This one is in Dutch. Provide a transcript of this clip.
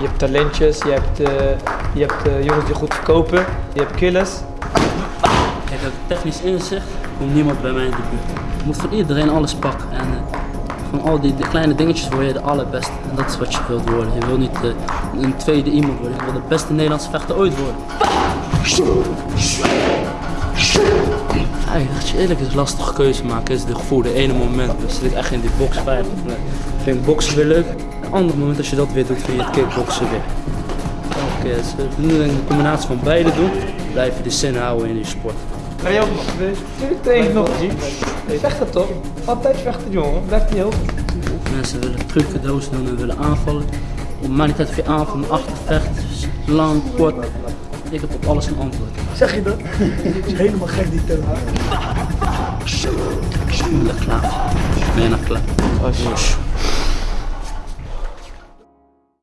Je hebt talentjes, je hebt, eh, je hebt eh, jongens die goed verkopen, je hebt killers. Kijk, uit technisch inzicht komt niemand bij mij in de buurt. Je moet van iedereen alles pakken. En eh, van al die de kleine dingetjes word je de allerbeste. En dat is wat je wilt worden. Je wil niet een tweede iemand worden. Je wil de beste Nederlandse vechter ooit worden. Ja, dat je eerlijk is, lastige keuze maken is de gevoel. De ene moment dan zit ik echt in die boxfight. Dan vind ik boksen weer leuk. Een ander moment als je dat weer doet, vind je het kickboksen weer. Oké, dus we moeten een combinatie van beide doen. Blijf je de zin houden in je sport. Ga je ook nog geweest? Tuurlijk train ik nog. Vechten toch? Altijd vechten jongen, blijft niet heel. Mensen willen doos doen en willen aanvallen. Op maakt niet uit of je aanvalt, achtervecht, lang, kort. Ik heb op alles een antwoord. Zeg je dat? is helemaal gek die term. Ik ben klaar. Ik ben klaar.